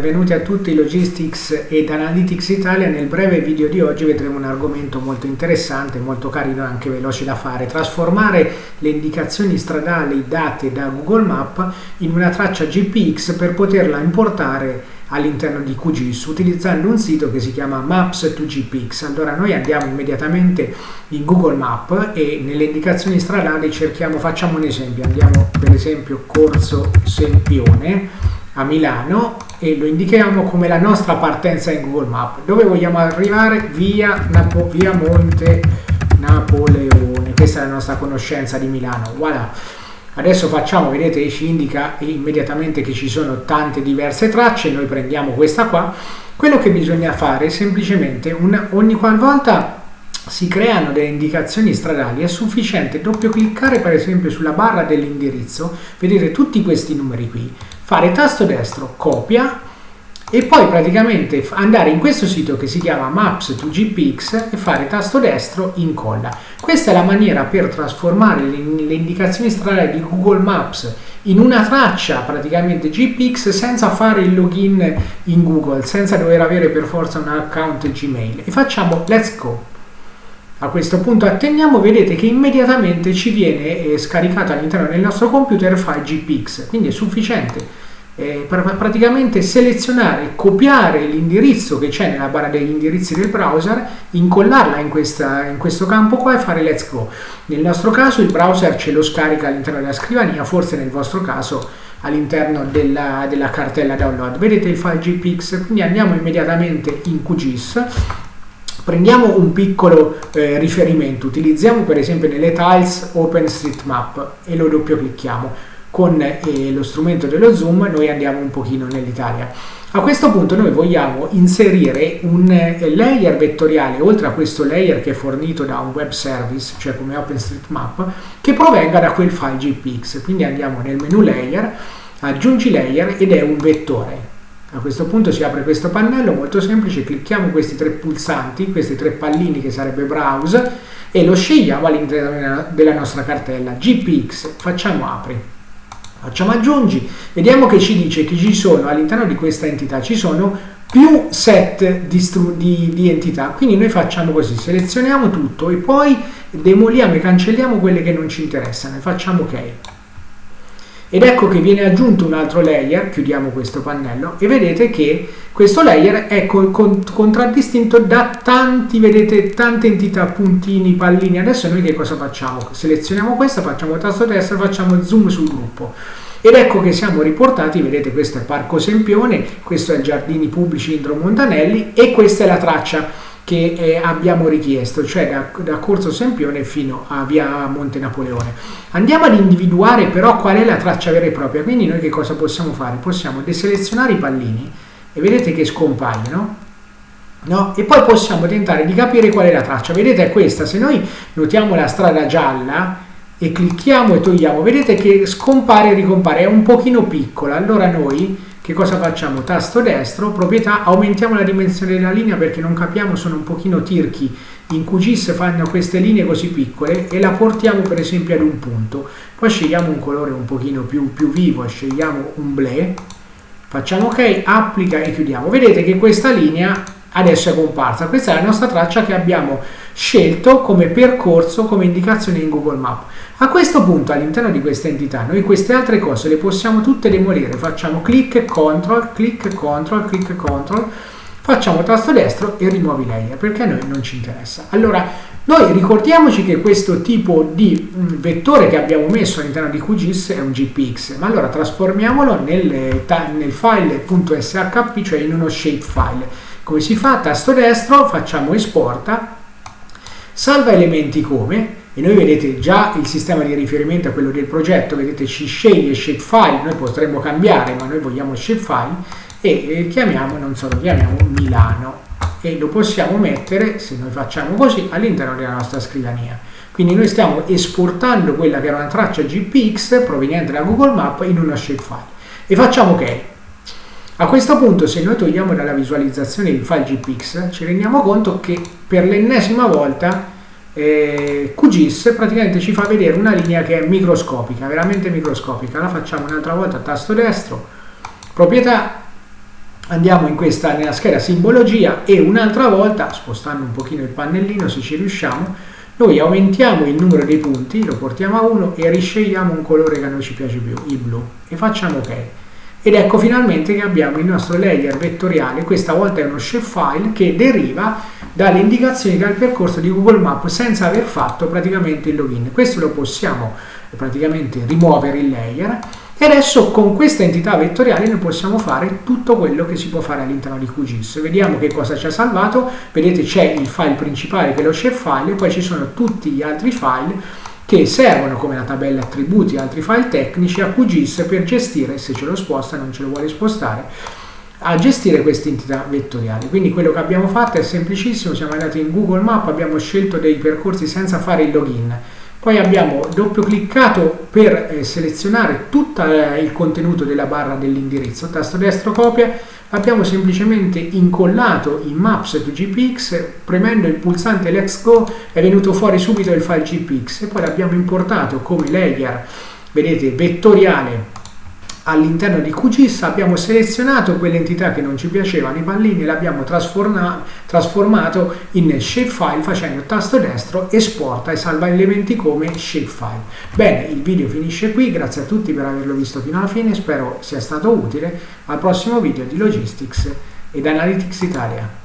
benvenuti a tutti Logistics ed Analytics Italia. Nel breve video di oggi vedremo un argomento molto interessante, molto carino e anche veloce da fare. Trasformare le indicazioni stradali date da Google Map in una traccia GPX per poterla importare all'interno di QGIS utilizzando un sito che si chiama Maps2GPX. Allora noi andiamo immediatamente in Google Map e nelle indicazioni stradali cerchiamo, facciamo un esempio, andiamo per esempio Corso Sempione a Milano e lo indichiamo come la nostra partenza in Google Map. Dove vogliamo arrivare? Via, Napo via Monte Napoleone. Questa è la nostra conoscenza di Milano. Voilà. Adesso facciamo, vedete, ci indica immediatamente che ci sono tante diverse tracce. Noi prendiamo questa qua. Quello che bisogna fare è semplicemente un, ogni qualvolta si creano delle indicazioni stradali è sufficiente doppio cliccare per esempio sulla barra dell'indirizzo vedete tutti questi numeri qui fare tasto destro copia e poi praticamente andare in questo sito che si chiama maps 2 gpx e fare tasto destro incolla questa è la maniera per trasformare le, indicazioni stradali di google maps in una traccia praticamente gpx senza fare il login in google senza dover avere per forza un account gmail. E facciamo let's go. A questo punto attendiamo, vedete che immediatamente ci viene eh, scaricato all'interno del nostro computer il file GPX, quindi è sufficiente eh, praticamente selezionare, copiare l'indirizzo che c'è nella barra degli indirizzi del browser, incollarla in, questa, in questo campo qua e fare let's go. Nel nostro caso il browser ce lo scarica all'interno della scrivania, forse nel vostro caso all'interno della, della cartella download. Vedete il file GPX, quindi andiamo immediatamente in QGIS Prendiamo un piccolo eh, riferimento, utilizziamo per esempio nelle tiles OpenStreetMap e lo doppio clicchiamo. Con eh, lo strumento dello zoom noi andiamo un pochino nell'Italia. A questo punto noi vogliamo inserire un eh, layer vettoriale, oltre a questo layer che è fornito da un web service, cioè come OpenStreetMap, che provenga da quel file GPX. Quindi andiamo nel menu layer, aggiungi layer ed è un vettore a questo punto si apre questo pannello molto semplice, clicchiamo questi tre pulsanti, questi tre pallini che sarebbe browse e lo scegliamo all'interno della nostra cartella GPX, facciamo apri. Facciamo aggiungi, vediamo che ci dice che ci sono all'interno di questa entità, ci sono più set di, di, di, entità, quindi noi facciamo così, selezioniamo tutto e poi demoliamo e cancelliamo quelle che non ci interessano e facciamo ok ed ecco che viene aggiunto un altro layer, chiudiamo questo pannello e vedete che questo layer è contraddistinto da tanti, vedete, tante entità, puntini, pallini. Adesso noi che cosa facciamo? Selezioniamo questa, facciamo tasto destro, facciamo zoom sul gruppo. Ed ecco che siamo riportati, vedete questo è Parco Sempione, questo è Giardini Pubblici Indro Montanelli e questa è la traccia che eh, abbiamo richiesto, cioè da, da, Corso Sempione fino a via Monte Napoleone. Andiamo ad individuare però qual è la traccia vera e propria, quindi noi che cosa possiamo fare? Possiamo deselezionare i pallini e vedete che scompaiono, no? e poi possiamo tentare di capire qual è la traccia. Vedete è questa, se noi notiamo la strada gialla e clicchiamo e togliamo, vedete che scompare e ricompare, è un pochino piccola, allora noi che cosa facciamo? Tasto destro, proprietà, aumentiamo la dimensione della linea perché non capiamo, sono un pochino tirchi. In QGIS fanno queste linee così piccole e la portiamo per esempio ad un punto. Poi scegliamo un colore un pochino più, più vivo, scegliamo un blé, facciamo ok, applica e chiudiamo. Vedete che questa linea adesso è comparsa. Questa è la nostra traccia che abbiamo scelto come percorso, come indicazione in Google Map. A questo punto all'interno di questa entità noi queste altre cose le possiamo tutte demolire. Facciamo clic control, clic control, clic control, facciamo tasto destro e rimuovi layer perché a noi non ci interessa. Allora noi ricordiamoci che questo tipo di mm, vettore che abbiamo messo all'interno di QGIS è un GPX, ma allora trasformiamolo nel, nel file .shp, cioè in uno shapefile come si fa? Tasto destro, facciamo esporta, salva elementi come, e noi vedete già il sistema di riferimento a quello del progetto, vedete ci sceglie shapefile, noi potremmo cambiare, ma noi vogliamo shapefile, e chiamiamo, non so, chiamiamo Milano, e lo possiamo mettere, se noi facciamo così, all'interno della nostra scrivania. Quindi noi stiamo esportando quella che era una traccia GPX proveniente da Google Map in una shapefile. E facciamo ok. A questo punto se noi togliamo dalla visualizzazione il file GPX ci rendiamo conto che per l'ennesima volta eh, QGIS praticamente ci fa vedere una linea che è microscopica, veramente microscopica. La facciamo un'altra volta a tasto destro, proprietà, andiamo in questa, nella scheda simbologia e un'altra volta, spostando un pochino il pannellino se ci riusciamo, noi aumentiamo il numero dei punti, lo portiamo a 1 e riscegliamo un colore che a noi ci piace più, il blu, e facciamo ok. Ed ecco finalmente che abbiamo il nostro layer vettoriale, questa volta è uno shapefile che deriva dalle indicazioni dal percorso di Google Maps senza aver fatto praticamente il login. Questo lo possiamo praticamente rimuovere il layer e adesso con questa entità vettoriale noi possiamo fare tutto quello che si può fare all'interno di QGIS. Vediamo che cosa ci ha salvato, vedete c'è il file principale che è lo shapefile e poi ci sono tutti gli altri file che servono come la tabella attributi e altri file tecnici a QGIS per gestire, se ce lo sposta non ce lo vuole spostare, a gestire queste entità vettoriali. Quindi quello che abbiamo fatto è semplicissimo, siamo andati in Google Map, abbiamo scelto dei percorsi senza fare il login poi abbiamo doppio cliccato per eh, selezionare tutto eh, il contenuto della barra dell'indirizzo, tasto destro copia, abbiamo semplicemente incollato in Maps to GPX, premendo il pulsante Let's Go è venuto fuori subito il file GPX e poi l'abbiamo importato come layer, vedete, vettoriale all'interno di QGIS abbiamo selezionato quelle entità che non ci piacevano, i pallini, e l'abbiamo trasformato in shapefile facendo tasto destro, esporta e salva elementi come shapefile. Bene, il video finisce qui, grazie a tutti per averlo visto fino alla fine, spero sia stato utile. Al prossimo video di Logistics ed Analytics Italia.